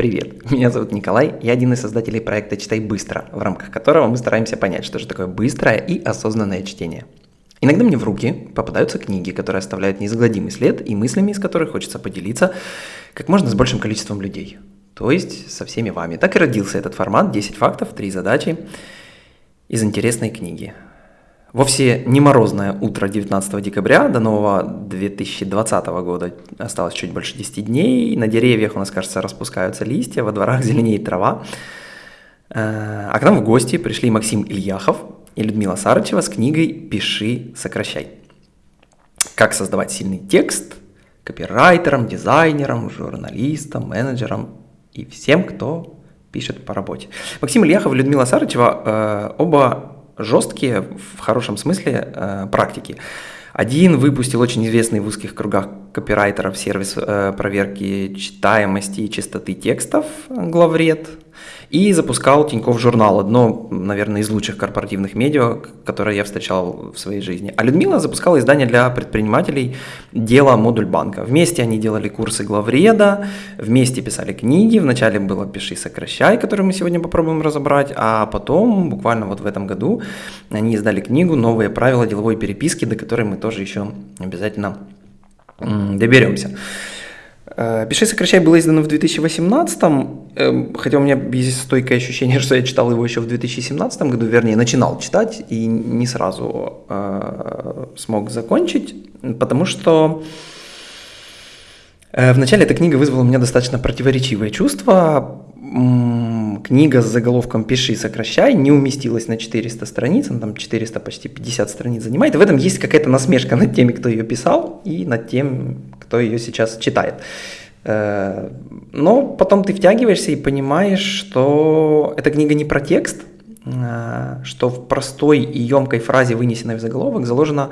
Привет, меня зовут Николай, я один из создателей проекта «Читай быстро», в рамках которого мы стараемся понять, что же такое быстрое и осознанное чтение. Иногда мне в руки попадаются книги, которые оставляют неизгладимый след и мыслями, из которых хочется поделиться как можно с большим количеством людей. То есть со всеми вами. Так и родился этот формат «10 фактов, 3 задачи» из интересной книги. Вовсе не морозное утро 19 декабря, до нового 2020 года осталось чуть больше 10 дней, на деревьях у нас, кажется, распускаются листья, во дворах зеленеет трава. Э, а к нам в гости пришли Максим Ильяхов и Людмила Сарычева с книгой «Пиши, сокращай». Как создавать сильный текст копирайтерам, дизайнерам, журналистам, менеджерам и всем, кто пишет по работе. Максим Ильяхов и Людмила Сарычева э, оба жесткие, в хорошем смысле, э, практики. Один выпустил очень известный в узких кругах копирайтеров сервис э, проверки читаемости и чистоты текстов «Главред», и запускал Тиньков журнал, одно, наверное, из лучших корпоративных медиа, которое я встречал в своей жизни. А Людмила запускала издание для предпринимателей «Дело модуль банка». Вместе они делали курсы главреда, вместе писали книги. Вначале было «Пиши, сокращай», которую мы сегодня попробуем разобрать, а потом, буквально вот в этом году, они издали книгу «Новые правила деловой переписки», до которой мы тоже еще обязательно доберемся. Э, «Пиши, сокращай» было издано в 2018, эм, хотя у меня есть стойкое ощущение, что я читал его еще в 2017 году, вернее, начинал читать и не сразу э, смог закончить, потому что э, вначале эта книга вызвала у меня достаточно противоречивые чувства. Книга с заголовком «Пиши, сокращай» не уместилась на 400 страниц, она там 400, почти 50 страниц занимает, и в этом есть какая-то насмешка над теми, кто ее писал, и над тем, кто ее сейчас читает. Э, но потом ты втягиваешься и понимаешь, что эта книга не про текст, э, что в простой и емкой фразе, вынесенной в заголовок, заложена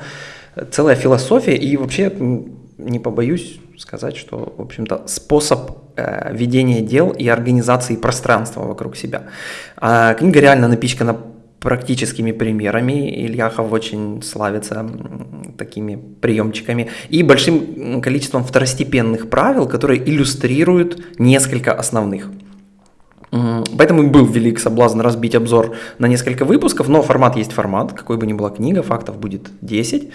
целая философия и вообще, не побоюсь сказать, что, в общем-то, способ э, ведения дел и организации пространства вокруг себя. А книга реально напичкана практическими примерами. Ильяхов очень славится такими приемчиками. И большим количеством второстепенных правил, которые иллюстрируют несколько основных. Поэтому был велик соблазн разбить обзор на несколько выпусков, но формат есть формат, какой бы ни была книга, фактов будет 10.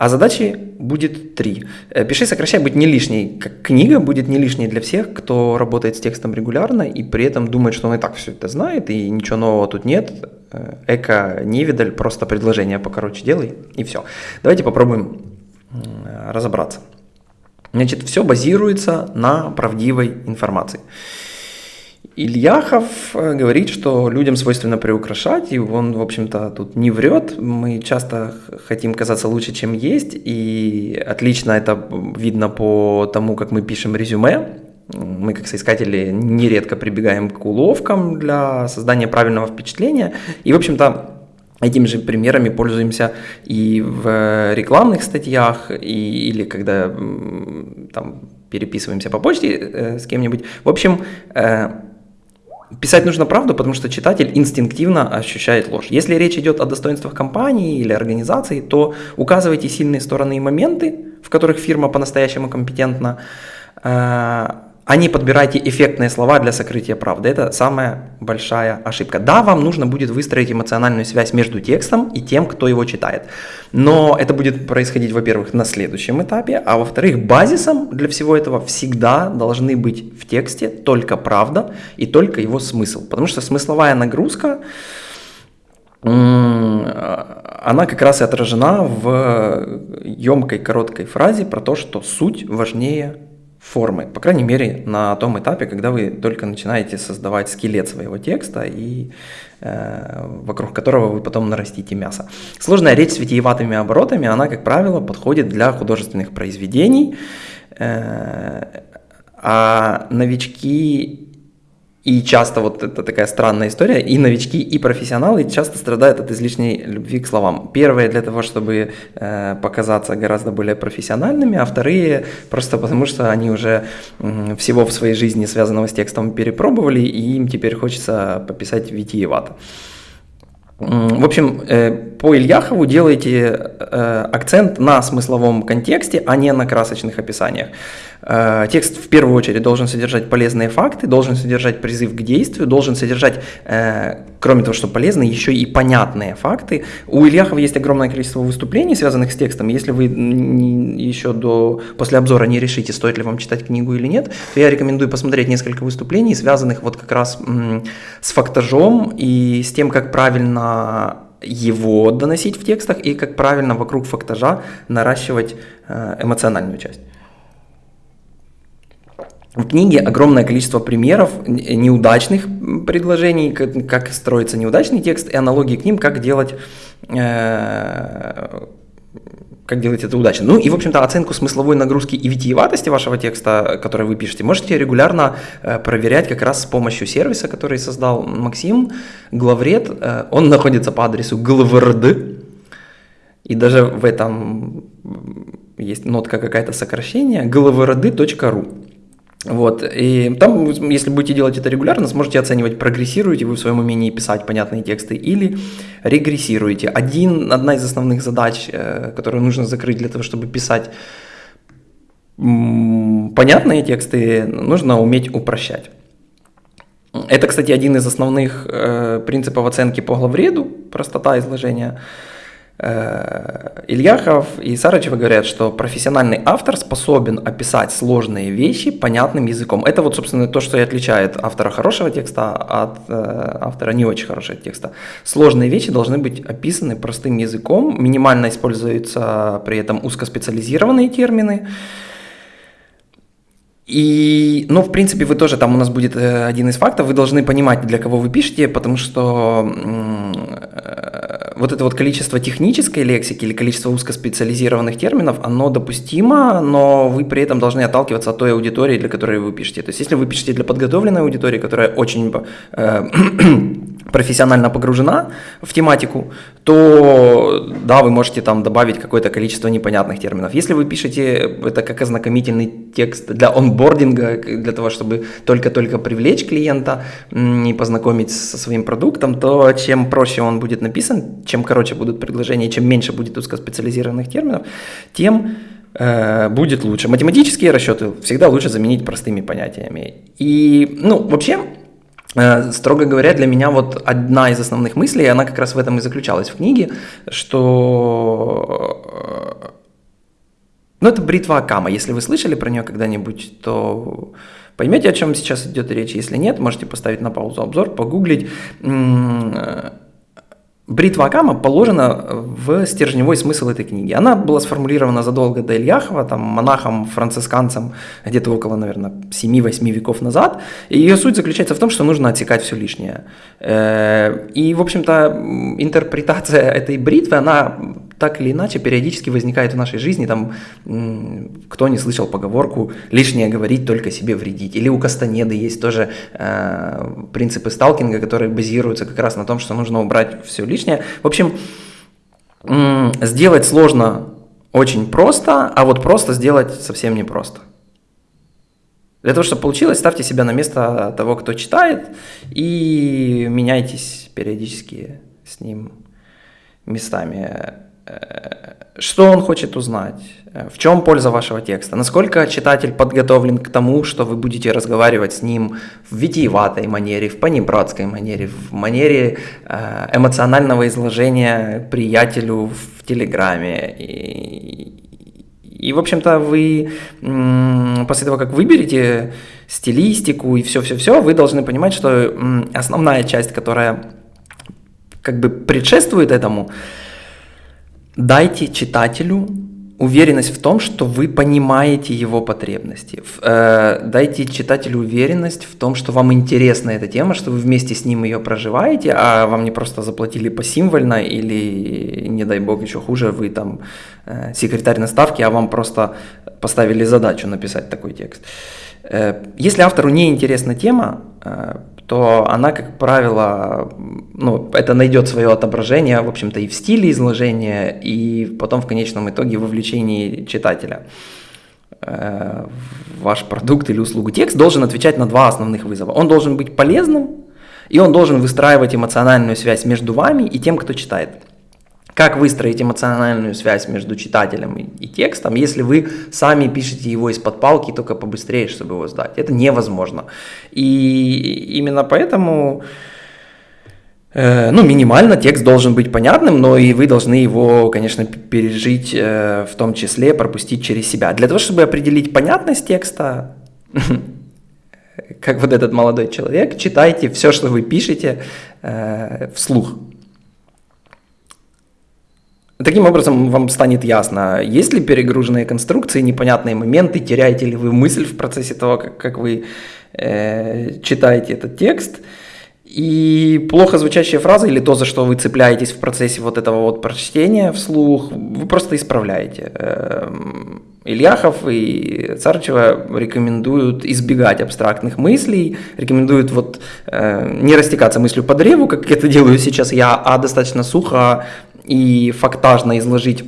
А задачи будет три. Э, «Пиши, сокращай» будет не лишней, книга будет не лишней для всех, кто работает с текстом регулярно и при этом думает, что он и так все это знает, и ничего нового тут нет. Э, эко невидаль, просто предложение покороче делай, и все. Давайте попробуем разобраться. Значит, все базируется на правдивой информации. Ильяхов э, говорит, что людям свойственно приукрашать, и он, в общем-то, тут не врет. Мы часто хотим казаться лучше, чем есть, и отлично это видно по тому, как мы пишем резюме. Мы, как соискатели, нередко прибегаем к уловкам для создания правильного впечатления. И, в общем-то, Этими же примерами пользуемся и в рекламных статьях, и, или когда там, переписываемся по почте э, с кем-нибудь. В общем, э, Писать нужно правду, потому что читатель инстинктивно ощущает ложь. Если речь идет о достоинствах компании или организации, то указывайте сильные стороны и моменты, в которых фирма по-настоящему компетентна, э, а не подбирайте эффектные слова для сокрытия правды. Это самая большая ошибка. Да, вам нужно будет выстроить эмоциональную связь между текстом и тем, кто его читает. Но это будет происходить, во-первых, на следующем этапе, а во-вторых, базисом для всего этого всегда должны быть в тексте только правда и только его смысл. Потому что смысловая нагрузка, она как раз и отражена в емкой короткой фразе про то, что суть важнее формы, по крайней мере, на том этапе, когда вы только начинаете создавать скелет своего текста и э, вокруг которого вы потом нарастите мясо. Сложная речь с витиеватыми оборотами, она, как правило, подходит для художественных произведений, э, а новички и часто вот это такая странная история, и новички, и профессионалы часто страдают от излишней любви к словам. Первые для того, чтобы э, показаться гораздо более профессиональными, а вторые просто потому, что они уже э, всего в своей жизни, связанного с текстом, перепробовали, и им теперь хочется пописать витиевато. В общем, э, по Ильяхову делайте э, акцент на смысловом контексте, а не на красочных описаниях. Э, текст в первую очередь должен содержать полезные факты, должен содержать призыв к действию, должен содержать, кроме того, что полезные, еще и понятные факты. У Ильяхова есть огромное количество выступлений, связанных с текстом. Если вы еще до, после обзора не решите, стоит ли вам читать книгу или нет, то я рекомендую посмотреть несколько выступлений, связанных вот как раз с фактажом и с тем, как правильно его доносить в текстах и как правильно вокруг фактажа наращивать э, эмоциональную часть. В книге огромное количество примеров неудачных предложений, как строится неудачный текст, и аналогии к ним, как делать э, как делать это удачно. Ну и, в общем-то, оценку смысловой нагрузки и витиеватости вашего текста, который вы пишете, можете регулярно э, проверять как раз с помощью сервиса, который создал Максим, Главред. Э, он находится по адресу glvrd, и даже в этом есть нотка какая-то сокращение, glvrd.ru. Вот, и там, если будете делать это регулярно, сможете оценивать, прогрессируете вы в своем умении писать понятные тексты или регрессируете. Один, одна из основных задач, э, которую нужно закрыть для того, чтобы писать понятные тексты, нужно уметь упрощать. Это, кстати, один из основных э, принципов оценки по главреду, простота изложения. Э, Ильяхов и Сарычева говорят, что профессиональный автор способен описать сложные вещи понятным языком. Это вот, собственно, то, что и отличает автора хорошего текста от э, автора не очень хорошего текста. Сложные вещи должны быть описаны простым языком, минимально используются при этом узкоспециализированные термины. И, ну, в принципе, вы тоже, там у нас будет э, один из фактов, вы должны понимать, для кого вы пишете, потому что вот это вот количество технической лексики или количество узкоспециализированных терминов, оно допустимо, но вы при этом должны отталкиваться от той аудитории, для которой вы пишете. То есть если вы пишете для подготовленной аудитории, которая очень э, профессионально погружена в тематику, то да, вы можете там добавить какое-то количество непонятных терминов. Если вы пишете это как ознакомительный текст для онбординга, для того, чтобы только-только привлечь клиента и познакомить со своим продуктом, то чем проще он будет написан, чем короче будут предложения, чем меньше будет узкоспециализированных терминов, тем э, будет лучше. Математические расчеты всегда лучше заменить простыми понятиями. И, ну, вообще, строго говоря, для меня вот одна из основных мыслей, она как раз в этом и заключалась в книге, что э, ну, это бритва Акама. Если вы слышали про нее когда-нибудь, то поймете, о чем сейчас идет речь. Если нет, можете поставить на паузу обзор, погуглить. Бритва Акама положена в стержневой смысл этой книги. Она была сформулирована задолго до Ильяхова, там, монахом-францисканцем где-то около, наверное, 7-8 веков назад. И ее суть заключается в том, что нужно отсекать все лишнее. Э, и, в общем-то, интерпретация этой бритвы, она так или иначе периодически возникает в нашей жизни. Там, кто не слышал поговорку «лишнее говорить, только себе вредить». Или у Кастанеды есть тоже э, принципы сталкинга, которые базируются как раз на том, что нужно убрать все лишнее. В общем, сделать сложно очень просто, а вот просто сделать совсем непросто. Для того, чтобы получилось, ставьте себя на место того, кто читает, и меняйтесь периодически с ним местами. Что он хочет узнать? Э, в чем польза вашего текста? Насколько читатель подготовлен к тому, что вы будете разговаривать с ним в витиеватой манере, в понебратской манере, в манере э, эмоционального изложения приятелю в Телеграме? И, и в общем-то, вы после того, как выберете стилистику и все-все-все, вы должны понимать, что основная часть, которая как бы предшествует этому, дайте читателю уверенность в том, что вы понимаете его потребности. Э, дайте читателю уверенность в том, что вам интересна эта тема, что вы вместе с ним ее проживаете, а вам не просто заплатили посимвольно или, не дай бог, еще хуже, вы там э, секретарь наставки, а вам просто поставили задачу написать такой текст. Э, если автору не интересна тема, то она, как правило, ну, это найдет свое отображение, в общем-то, и в стиле изложения, и потом в конечном итоге в вовлечении читателя. Э, ваш продукт или услугу. Текст должен отвечать на два основных вызова. Он должен быть полезным, И он должен выстраивать эмоциональную связь между вами и тем, кто читает. Как выстроить эмоциональную связь между читателем и, и текстом, если вы сами пишете его из-под палки, только побыстрее, чтобы его сдать? Это невозможно. И именно поэтому Э, ну, минимально текст должен быть понятным, но и вы должны его, конечно, пережить, э, в том числе пропустить через себя. Для того, чтобы определить понятность текста, как вот этот молодой человек, читайте все, что вы пишете э, вслух. Таким образом, вам станет ясно, есть ли перегруженные конструкции, непонятные моменты, теряете ли вы мысль в процессе того, как, как вы э, читаете этот текст – и плохо звучащие фразы или то, за что вы цепляетесь в процессе вот этого вот прочтения вслух, вы просто исправляете. Эм, Ильяхов и Царчева рекомендуют избегать абстрактных мыслей, рекомендуют вот э, не растекаться мыслью по древу, как это делаю сейчас я, а достаточно сухо и фактажно изложить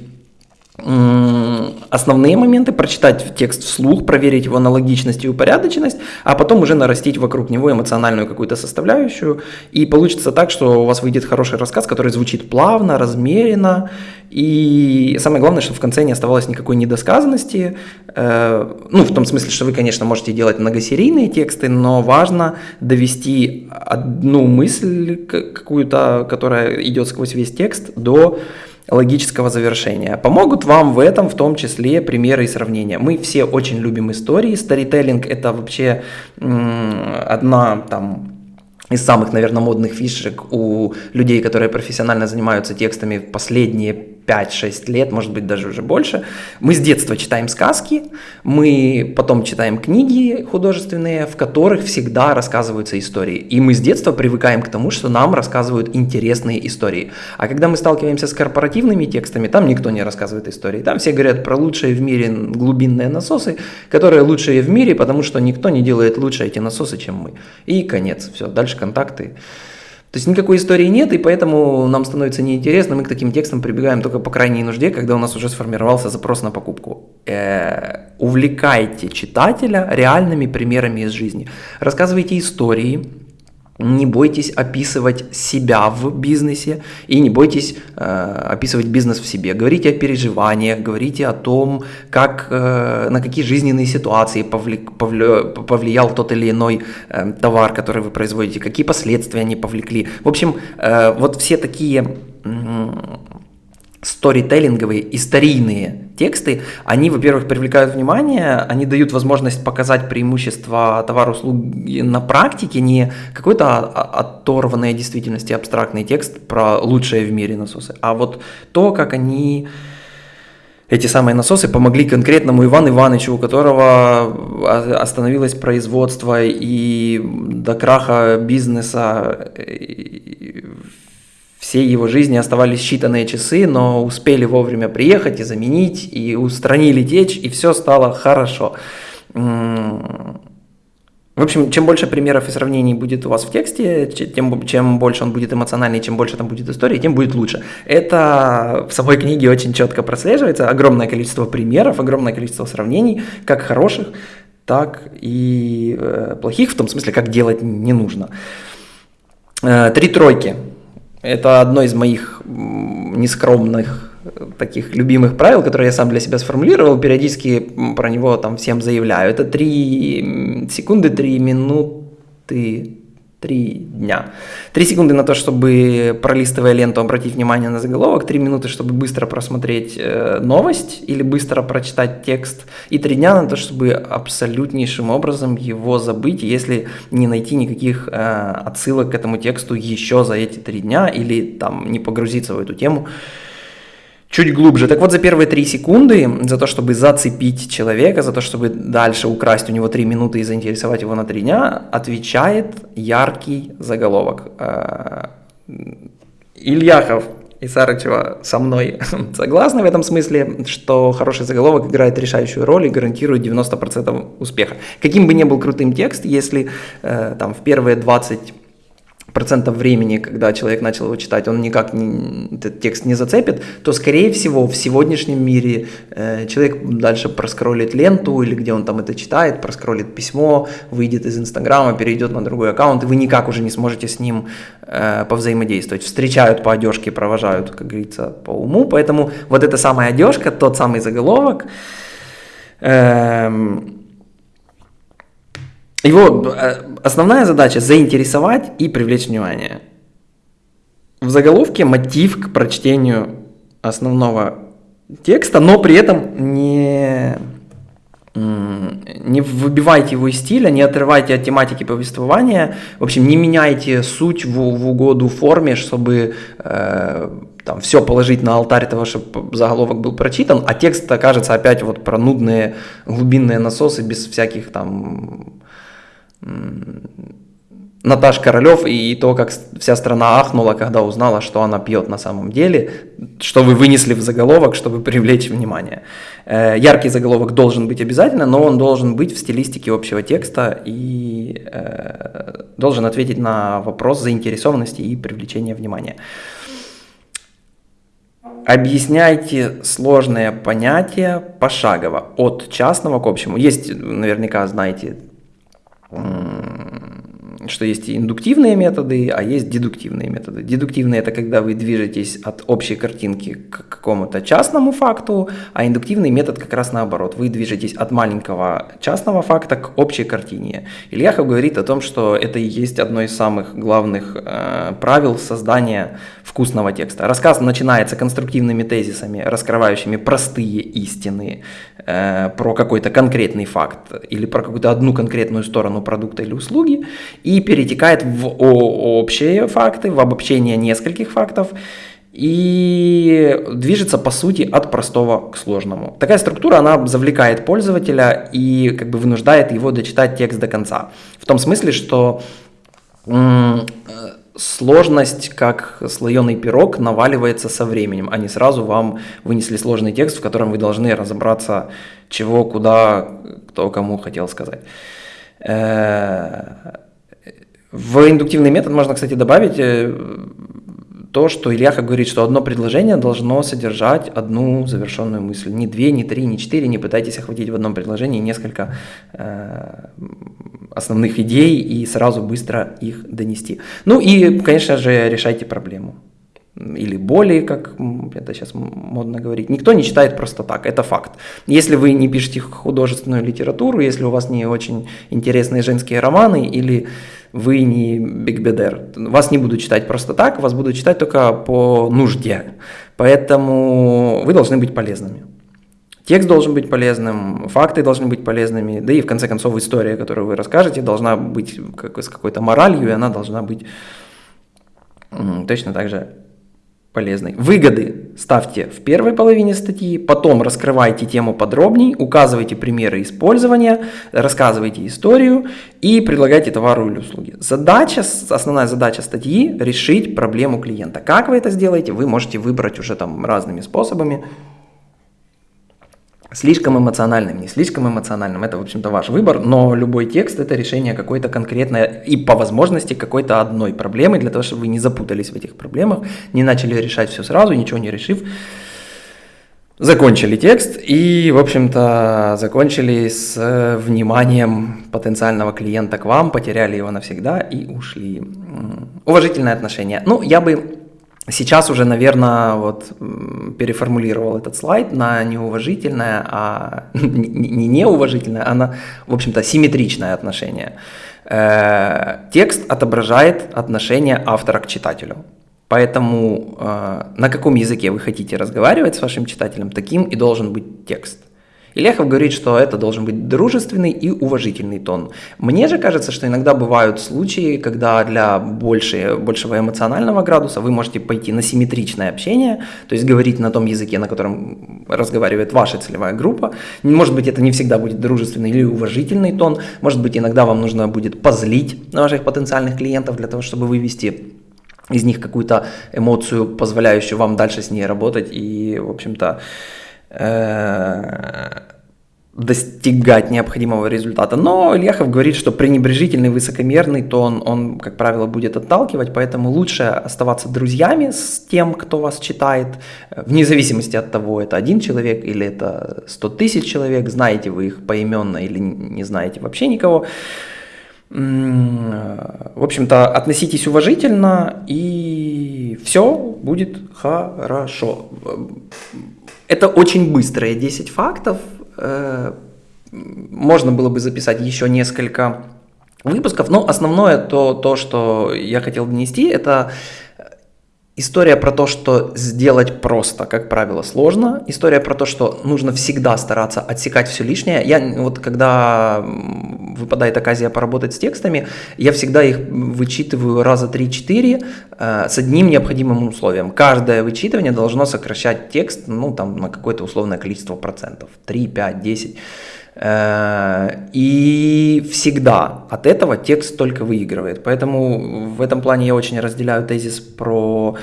основные моменты, прочитать текст вслух, проверить его на логичность и упорядоченность, а потом уже нарастить вокруг него эмоциональную какую-то составляющую. И получится так, что у вас выйдет хороший рассказ, который звучит плавно, размеренно. И самое главное, чтобы в конце не оставалось никакой недосказанности. Э, ну, в том смысле, что вы, конечно, можете делать многосерийные тексты, но важно довести одну мысль какую-то, которая идет сквозь весь текст, до логического завершения. Помогут вам в этом в том числе примеры и сравнения. Мы все очень любим истории. Старителлинг это вообще одна там из самых, наверное, модных фишек у людей, которые профессионально занимаются текстами последние 5-6 лет, может быть, даже уже больше. Мы с детства читаем сказки, мы потом читаем книги художественные, в которых всегда рассказываются истории. И мы с детства привыкаем к тому, что нам рассказывают интересные истории. А когда мы сталкиваемся с корпоративными текстами, там никто не рассказывает истории. Там все говорят про лучшие в мире глубинные насосы, которые лучшие в мире, потому что никто не делает лучше эти насосы, чем мы. И конец. Все, дальше контакты. То есть никакой истории нет, и поэтому нам становится неинтересно, мы к таким текстам прибегаем только по крайней нужде, когда у нас уже сформировался запрос на покупку. Э, увлекайте читателя реальными примерами из жизни. Рассказывайте истории, не бойтесь описывать себя в бизнесе и не бойтесь э, описывать бизнес в себе. Говорите о переживаниях, говорите о том, как, э, на какие жизненные ситуации повли, повли, повлиял тот или иной э, товар, который вы производите, какие последствия они повлекли. В общем, э, вот все такие сторителлинговые, историйные тексты, они, во-первых, привлекают внимание, они дают возможность показать преимущества товар-услуг на практике, не какой-то оторванной действительности абстрактный текст про лучшее в мире насосы, а вот то, как они эти самые насосы помогли конкретному Ивану Ивановичу, у которого остановилось производство и до краха бизнеса всей его жизни оставались считанные часы, но успели вовремя приехать и заменить, и устранили течь, и все стало хорошо. В общем, чем больше примеров и сравнений будет у вас в тексте, тем, чем больше он будет эмоциональный, чем больше там будет истории, тем будет лучше. Это в самой книге очень четко прослеживается. Огромное количество примеров, огромное количество сравнений, как хороших, так и э, плохих, в том смысле, как делать не нужно. Э, три тройки. Это одно из моих нескромных таких любимых правил, которые я сам для себя сформулировал, периодически про него там всем заявляю. Это 3 секунды, 3 минуты, Три дня. Три секунды на то, чтобы, пролистывая ленту, обратить внимание на заголовок, три минуты, чтобы быстро просмотреть э, новость или быстро прочитать текст, и три дня на то, чтобы абсолютнейшим образом его забыть, если не найти никаких э, отсылок к этому тексту еще за эти три дня или там не погрузиться в эту тему чуть глубже. Так вот, за первые три секунды, за то, чтобы зацепить человека, за то, чтобы дальше украсть у него три минуты и заинтересовать его на три дня, отвечает яркий заголовок. Э, Ильяхов и Сарычева со мной согласны в этом смысле, что хороший заголовок играет решающую роль и гарантирует 90% успеха. Каким бы ни был крутым текст, если э, там в первые 20 процентов времени, когда человек начал его читать, он никак не, этот текст не зацепит, то, скорее всего, в сегодняшнем мире э, человек дальше проскроллит ленту или где он там это читает, проскроллит письмо, выйдет из Инстаграма, перейдет на другой аккаунт, и вы никак уже не сможете с ним э, повзаимодействовать. Встречают по одежке, провожают, как говорится, по уму, поэтому вот эта самая одежка, тот самый заголовок, э, его э, основная задача заинтересовать и привлечь внимание. В заголовке мотив к прочтению основного текста, но при этом не, не выбивайте его из стиля, не отрывайте от тематики повествования, в общем, не меняйте суть в, в угоду форме, чтобы э, там все положить на алтарь того, чтобы заголовок был прочитан, а текст окажется опять вот про нудные глубинные насосы без всяких там Наташ Королев и то, как вся страна ахнула, когда узнала, что она пьет на самом деле, что вы вынесли в заголовок, чтобы привлечь внимание. Э, яркий заголовок должен быть обязательно, но он должен быть в стилистике общего текста и э, должен ответить на вопрос заинтересованности и привлечения внимания. Объясняйте сложные понятия пошагово, от частного к общему. Есть, наверняка знаете, Mm. Что есть индуктивные методы, а есть дедуктивные методы. Дедуктивные – это когда вы движетесь от общей картинки к какому-то частному факту, а индуктивный метод как раз наоборот. Вы движетесь от маленького частного факта к общей картине. Ильяхов говорит о том, что это и есть одно из самых главных э, правил создания вкусного текста. Рассказ начинается конструктивными тезисами, раскрывающими простые истины э, про какой-то конкретный факт или про какую-то одну конкретную сторону продукта или услуги, и перетекает в общие факты, в обобщение нескольких фактов, и движется по сути от простого к сложному. Такая структура, она завлекает пользователя и как бы вынуждает его дочитать текст до конца. В том смысле, что сложность, как слоеный пирог, наваливается со временем, а не сразу вам вынесли сложный текст, в котором вы должны разобраться, чего, куда, кто кому хотел сказать. В индуктивный метод можно, кстати, добавить э, то, что Ильяха говорит, что одно предложение должно содержать одну завершенную мысль. Не две, не три, не четыре, не пытайтесь охватить в одном предложении несколько э, основных идей и сразу быстро их донести. Ну и, конечно же, решайте проблему. Или боли, как это сейчас модно говорить. Никто не читает просто так, это факт. Если вы не пишете художественную литературу, если у вас не очень интересные женские романы, или вы не Бигбедер, вас не буду читать просто так, вас буду читать только по нужде. Поэтому вы должны быть полезными. Текст должен быть полезным, факты должны быть полезными, да и в конце концов история, которую вы расскажете, должна быть как, с какой-то моралью, и она должна быть точно так же полезной. Выгоды ставьте в первой половине статьи, потом раскрывайте тему подробней, указывайте примеры использования, рассказывайте историю и предлагайте товары или услуги. Задача, основная задача статьи – решить проблему клиента. Как вы это сделаете, вы можете выбрать уже там разными способами. Слишком эмоциональным, не слишком эмоциональным, это, в общем-то, ваш выбор, но любой текст – это решение какой-то конкретной и, по возможности, какой-то одной проблемы, для того, чтобы вы не запутались в этих проблемах, не начали решать все сразу, ничего не решив, закончили текст и, в общем-то, закончили с вниманием потенциального клиента к вам, потеряли его навсегда и ушли. Уважительное отношение. Ну, я бы Сейчас уже, наверное, вот переформулировал этот слайд на неуважительное, а не неуважительное, а на, в общем-то, симметричное отношение. Э, текст отображает отношение автора к читателю. Поэтому э, на каком языке вы хотите разговаривать с вашим читателем, таким и должен быть текст. Ильяхов говорит, что это должен быть дружественный и уважительный тон. Мне же кажется, что иногда бывают случаи, когда для большей, большего эмоционального градуса вы можете пойти на симметричное общение, то есть говорить на том языке, на котором разговаривает ваша целевая группа. Может быть, это не всегда будет дружественный или уважительный тон, может быть, иногда вам нужно будет позлить ваших потенциальных клиентов для того, чтобы вывести из них какую-то эмоцию, позволяющую вам дальше с ней работать и, в общем-то, достигать необходимого результата. Но Ильяхов говорит, что пренебрежительный, высокомерный тон, он, как правило, будет отталкивать, поэтому лучше оставаться друзьями с тем, кто вас читает, вне зависимости от того, это один человек или это 100 тысяч человек, знаете вы их поименно или не знаете вообще никого. В общем-то, относитесь уважительно, и все будет хорошо. Это очень быстрые 10 фактов, Э, можно было бы записать еще несколько выпусков, но основное то, то, что я хотел донести, это История про то, что сделать просто, как правило, сложно. История про то, что нужно всегда стараться отсекать все лишнее. Я вот когда выпадает оказия поработать с текстами, я всегда их вычитываю раза 3-4 э, с одним необходимым условием. Каждое вычитывание должно сокращать текст ну, там, на какое-то условное количество процентов. 3, 5, 10. И всегда от этого текст только выигрывает. Поэтому в этом плане я очень разделяю тезис про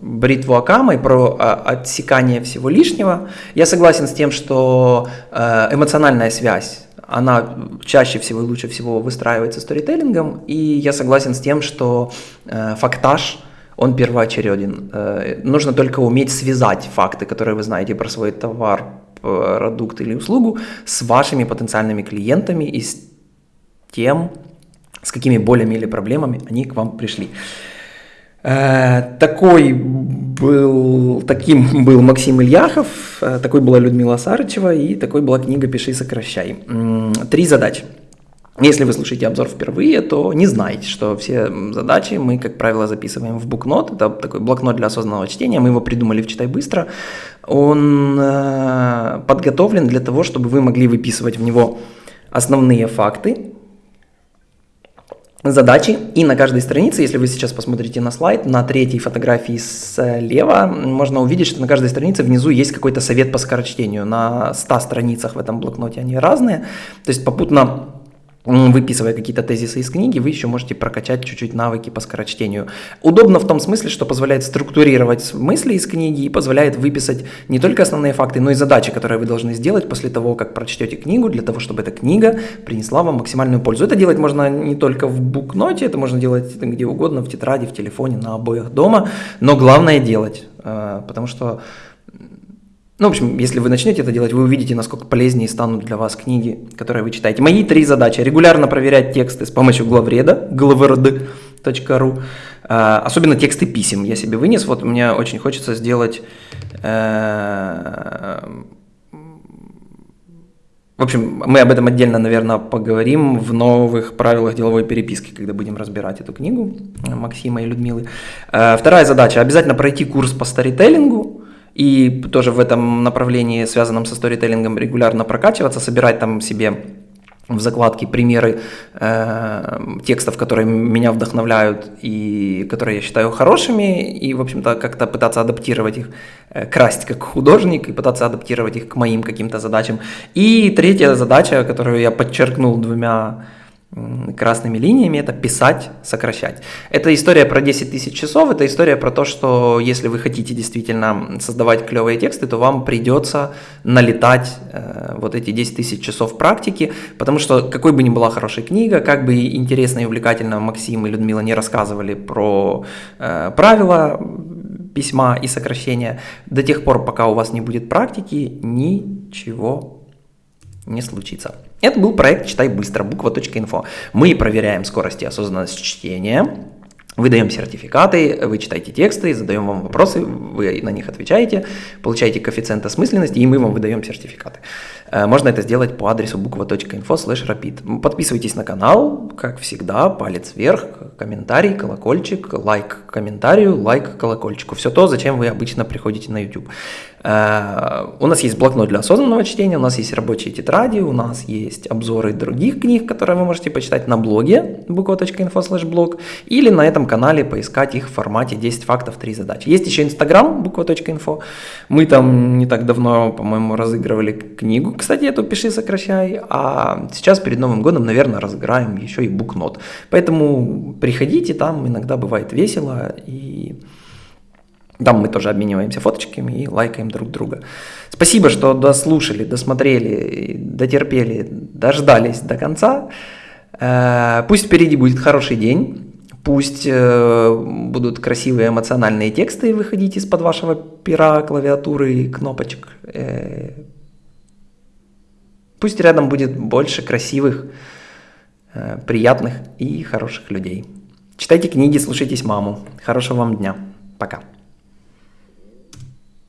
бритву Акама и про а, отсекание всего лишнего. Я согласен с тем, что э, эмоциональная связь она чаще всего и лучше всего выстраивается сторителлингом, и я согласен с тем, что э, фактаж, он первоочереден. Э, нужно только уметь связать факты, которые вы знаете про свой товар, продукт или услугу с вашими потенциальными клиентами и с тем, с какими болями или проблемами они к вам пришли. Э, такой был, таким был Максим Ильяхов, э, такой была Людмила Сарычева и такой была книга «Пиши, сокращай». Три задачи. Если вы слушаете обзор впервые, то не знаете, что все задачи мы, как правило, записываем в букнот. Это такой блокнот для осознанного чтения. Мы его придумали в «Читай быстро». Он э, подготовлен для того, чтобы вы могли выписывать в него основные факты, задачи. И на каждой странице, если вы сейчас посмотрите на слайд, на третьей фотографии слева можно увидеть, что на каждой странице внизу есть какой-то совет по скорочтению. На 100 страницах в этом блокноте они разные. То есть попутно выписывая какие-то тезисы из книги, вы еще можете прокачать чуть-чуть навыки по скорочтению. Удобно в том смысле, что позволяет структурировать мысли из книги и позволяет выписать не только основные факты, но и задачи, которые вы должны сделать после того, как прочтете книгу, для того, чтобы эта книга принесла вам максимальную пользу. Это делать можно не только в букноте, это можно делать где угодно, в тетради, в телефоне, на обоих дома, но главное делать, э, потому что ну, в общем, если вы начнете это делать, вы увидите, насколько полезнее станут для вас книги, которые вы читаете. Мои три задачи. Регулярно проверять тексты с помощью главреда, главред.ру. А, особенно тексты писем я себе вынес. Вот мне очень хочется сделать... Э, в общем, мы об этом отдельно, наверное, поговорим в новых правилах деловой переписки, когда будем разбирать эту книгу Максима и Людмилы. Э, вторая задача. Обязательно пройти курс по старителлингу и тоже в этом направлении, связанном со сторителлингом, регулярно прокачиваться, собирать там себе в закладке примеры э, текстов, которые меня вдохновляют и которые я считаю хорошими, и, в общем-то, как-то пытаться адаптировать их, э, красть как художник и пытаться адаптировать их к моим каким-то задачам. И третья задача, которую я подчеркнул двумя красными линиями, это писать, сокращать. Это история про 10 тысяч часов, это история про то, что если вы хотите действительно создавать клевые тексты, то вам придется налетать э, вот эти 10 тысяч часов практики, потому что какой бы ни была хорошая книга, как бы интересно и увлекательно Максим и Людмила не рассказывали про э, правила письма и сокращения, до тех пор, пока у вас не будет практики, ничего не случится. Это был проект «Читай быстро», буква.инфо. Мы проверяем скорость и осознанность чтения, Выдаем сертификаты, вы читаете тексты, задаем вам вопросы, вы на них отвечаете, получаете коэффициент осмысленности, и мы вам выдаем сертификаты. Э, можно это сделать по адресу буква.info slash rapid. Подписывайтесь на канал, как всегда, палец вверх, комментарий, колокольчик, лайк комментарию, лайк колокольчику. Все то, зачем вы обычно приходите на YouTube. Э, у нас есть блокнот для осознанного чтения, у нас есть рабочие тетради, у нас есть обзоры других книг, которые вы можете почитать на блоге буква.info blog или на этом канале поискать их в формате 10 фактов, 3 задачи. Есть еще Инстаграм буква.инфо. Мы там не так давно, по-моему, разыгрывали книгу, кстати, эту «Пиши, сокращай», а сейчас перед Новым годом, наверное, разыграем еще и букнот. Поэтому приходите, там иногда бывает весело и Там мы тоже обмениваемся фоточками и лайкаем друг друга. Спасибо, что дослушали, досмотрели, дотерпели, дождались до конца. Э, пусть впереди будет хороший день. Пусть э, будут красивые эмоциональные тексты выходить из-под вашего пера, клавиатуры, кнопочек. Э, пусть рядом будет больше красивых, приятных и хороших людей. Читайте книги, слушайтесь маму. Хорошего вам дня. Пока.